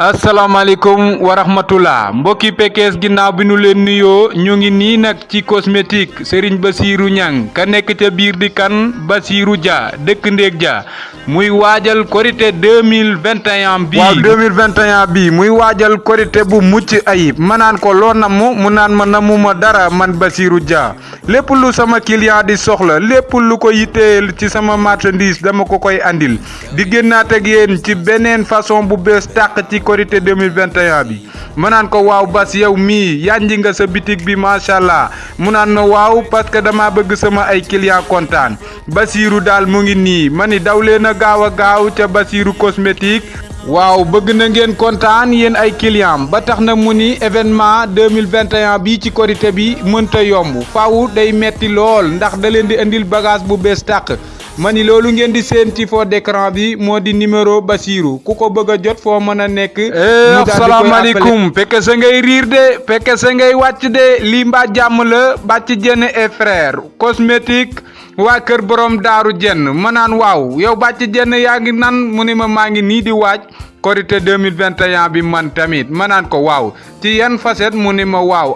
asalaamaaleykum wa rahmatullah mbokki Pekes ginnaaw bi nu leen nuyoo ñu ngi nii nag ci cosmétique Serigne Bassirou Niang ka ca di kan? Dia muy waajal korité 2021 bii. Waaw 2021 bii muy waajal korité bu mucc ayib. Ma naan ko loo namm mu naan ma namuma dara man Bassirou Dia. Lépp lu sama client di soxla lépp lu ko yitteel ci sama marchandise dama ko koy andil. Di génnaat ak yéen ci beneen façon bu bees tàq ci korité 2021 bi. Ma naan ko waaw bas yow mii yanji nga sa bitig bi macha allah. Mu naan ma waaw parce que dama bëgg sama ay client kontaan. Bassirou daal mu ngi ni daw leen a gaaw a gaaw ca Bassirou cosmétique. Waaw bëgg na ngeen kontaan yéen ay client ba tax na mu ni événement 2021 bi ci korité bi mënta yomb. Faaw day metti lool ndax da leen di indil bagage bu bees tàq ma ni loolu ngeen di seen ci fond d'écran bi moo di numéro Bassirou. Ku ko bëgg a jot foo mën a nekk. asalaamaaleykum. fekke sa ngay riir de fekke sa ngay wàcc de. Lii mbaa jàmm la jenn et frère cosmétique waa kër borom daaru jenn ma naan waaw yow bàcc jenn yaa ngi nan? Mu ni ma maa ngi nii di waaj. Korité 2021 bi man tamit ma naan ko waaw. Ci yan facette mu ni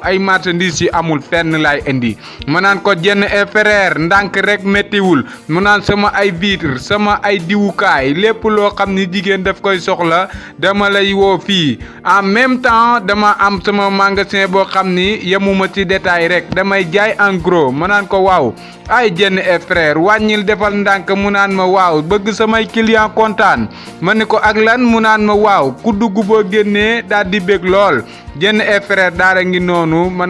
ay marchandises yi amul fenn laay indi. Ma naan ko jenn et frère ndànk rek méttiwul mu sama ay vitre sama ay diwukaay lépp loo xam ni jigéen daf koy soxla dama lay woo fii. En même temps dama am sama magasin boo xam ni yemuma ci détail rek. Damay jaay en gros. Ma naan ko waaw. Ay jenn et frère wàññil defal ndànk mu naan ma waaw bëgg samay client kontaan. Ma ni ko ak lan ma waaw ku dugg boo génnee daal di bég lool. Jenn et frère daara ngi noonu ma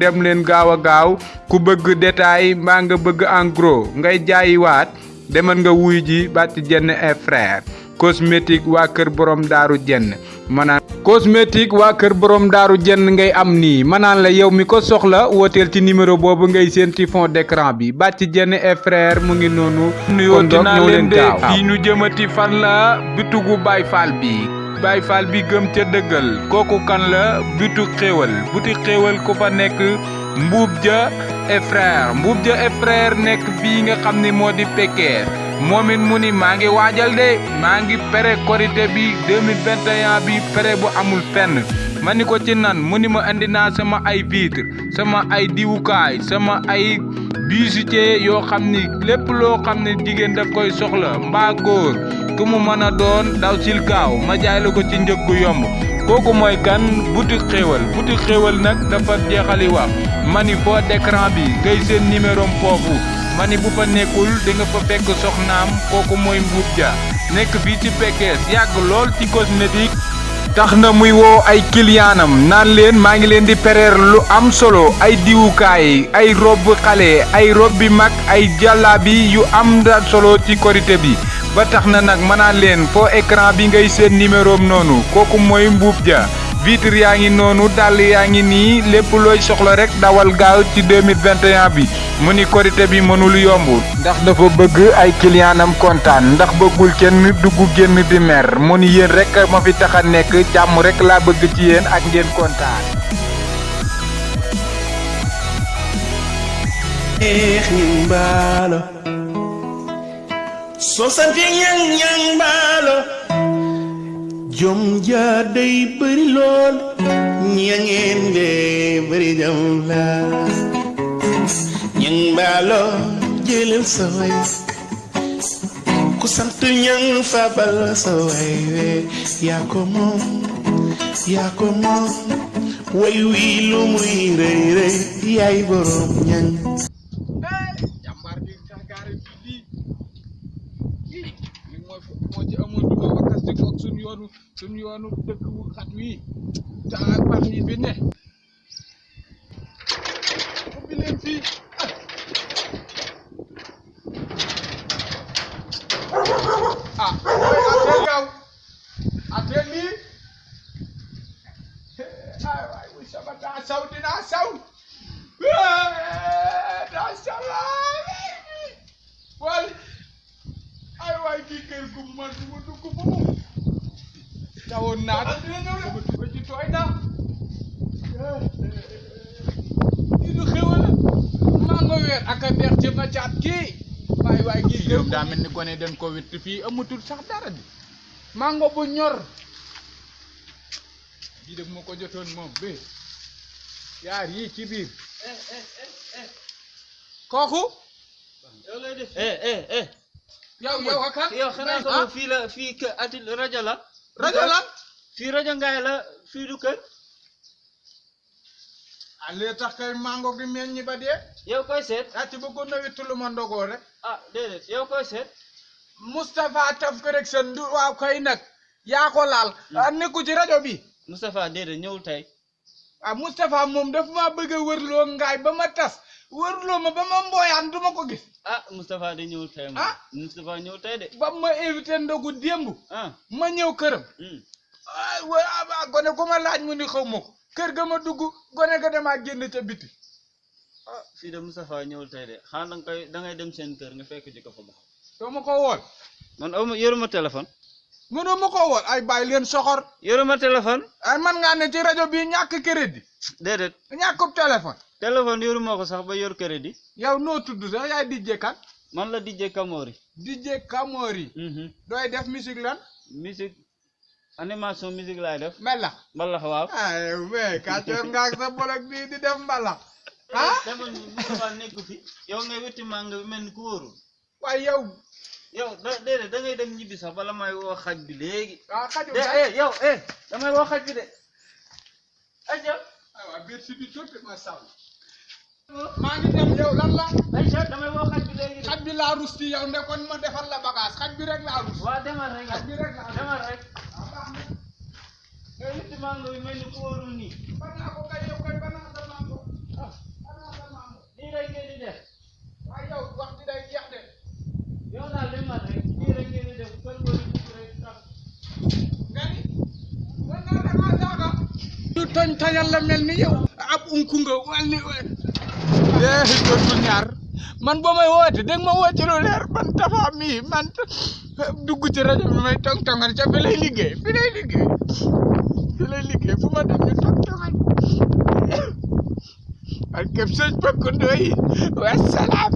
dem leen gaaw a gaaw. Ku bëgg détail mbaa nga bëgg en gros ngay jaayiwaat. Demal nga wuy ji bàcc jenn et frère cosmétique waa kër borom daaru jenn. Manaan cosmétique waa kër borom daaru jenn ngay am nii. Manaan la yow mi ko soxla wooteel ci numéro boobu ngay seen ci fond d'écran bi. Bàcc jenn et frère mu ngi noonu. Nuyooti naa leen de. fii nu jëmati fan la bitugu Baay Faal bi. Baay Faal bi gëm ca dëggal. Kooku kan la? Bitu xéewal. Buti xéewal ku fa nekk mbuub ja et frère. Mbuub ja et frère nekk fii nga xam ni moo di Pekes moom it mu ni maa ngi waajal de maa ngi pere korité bi 2021 bi pere bu amul fenn. Ma ci nan mu ni ma andi naa sama ay vitre sama ay diwukaay sama ay bijoutier yoo xam ni lépp loo xam ne jigéen daf koy soxla mbaa góor ku mu mën doon daw sil gaaw ma jaay la ko ci njëg gu yomb. Kooku mooy kan? Boutique xéewal boutique xéewal nag dafa jeexali wax. Ma ni foo d'écran bi ngay seen numéro foofu ma ni bu fa nekkul di nga fa fekk soxnaam kooku mooy mbuub ja. Nekk fii ci Pekes yàgg lool ci cosmétique. Tax na muy woo ay kiliyaanam naan leen maa ngi leen di pereer lu am solo ay diwukaay ay rob xale ay rob bi mag ay jàllaabi yu am da solo ci korité bi. Ba tax na nag mën naa leen foo écran bi ngay seen numéro noonu kooku mooy mbuub ja vitre yaa ngi noonu dàll yaa ngi nii lépp soxla rek dawal gaaw ci 2021 bi. Mu ni korité bi mënul yomb ndax dafa bëgg ay clientam kontaan. Ndax bëggul kenn dugg génn di mer. Mu ni yéen rek ma fi tax a nekk. Jàmm rek laa bëgg ci yéen ak ngeen kontaan. Neex ñang baalo soo sante ñang ñang baalo jom ja day bëri lool ñangeen de bëri jom la ñang baalo jëlal sa way ku sant ñang fabal sa way we. Yaa ko moom yaa ko moom way wii lu muy rëy rëy yaay borom ñang jàmbaar bi gaari fii li mooy amoon duma wakas ci foog suñu yoonu suñu yoonu dëkk bu xat wii te ak pax yi fi ne ubbi leen fii ah ay waay kii kër gu man du ma dugg ba mu tawoon naa ko sama tuba ji tooy na kii du xewal maa nga weer ak a neex ci ma caat kii waay waay kii kër daa mel ni gone dañ ko witt fii amatul sax dara bi mango bu ñor bii de bu ma ko jotoon moom bi yaar yii ci biir eh. Eh eh eh eh eh eh yow yow ak kan yow xanaa ah? fii la fii kë ati rajo la. Rajo la? Fii rajo ngaay la fii du kër. Ah lee tax kay mango gi meññi ba dee. Yow koy seet. Ci bëggoon na wittu lu ma ndogoo rek. Ah déedéet yow koy seet. Moustapha Taf Këreg seen du waaw kay nag yaa ko laal. Ah nekku ci rajo bi. Moustapha déedéet ñëwul tey. Ah Moustapha moom daf maa bëgg a wërloo ngaay ba ma tas. Wërloo ma ba ma mbooyaan du ma ko gis ah Moustapha de ñëwul tey moom Ah. Moustapha ñëwul tey de ba ma invité ndogu démb ah. Ma ñëw këram ah wa- ah gone ku ma laaj mu ni xaw ma ko kër ga ma dugg gone ga damaa génn ca biti ah fii de Moustapha ñëwul tey de xanaa da nga koy da ngay dem seen kër nga fekk ji ko fa baax doo ma ko man aw ma yoruma téléphone mënoo ma ko ay bàyyi leen soxor yoruma téléphone ay man ngaa ne ci rajo bi ñàkk crédit déedéet ñàkkub téléphone téléphone yoruma ko sax ba yor crédit yow noo tudd sax? Yaay DJ kan man la DJ Kamori DJ Kamori mhm. Dooy def musique lan? Musique animation musique laay def. Mbalax. Mbalax waaw. Ay mais kàccoor nga ak sa bolok bii di def mbalax. Ah Moustapha nekku fi. Yow ngay wetti mànga bi mel ni ku wóorul. Waaye yow. Yow da déedéet da ngay dem ñibbi sax bala may woo xaj bi léegi. Ah xaju de eh yow eh damay woo xaj bi de. Aja. Aywa biir si bi tuuti ma saw maa ngi dem yow lan la? Aja damay woo xaj bi léegi xaj bi laa rus ci yow ndekon ma defal la bagage. Xaj bi rek laa rus. Waa demal rek. Xaj bi rek laa rus. Demal rek. Ah baax na. Ngay wetti mànga bi mel ni ku wóorul nii. Banaa ko kay yow kay banaa sa mango. Ah. Banaa sa mango. Nii rek ngeen di def. Waaye yow wax ji day jeex de. Yow daal demal rek. Nii rek ngeen di def. Kër góor yi dugg rek tax. Nga ni man naa da saaga. Ñu toñ toñal la mel ni yow. Ab unku nga ni eh dootul ñaar man boo may woote dégg ma woo ci lu leer man tafa mii man. Dugg ci rajo bi may tong tongal ca fi lay liggéey fi lay liggéey fi lay liggéey fu ma dem ñu tong tongal ak képp sëñ Pakku Ndoye wasalaam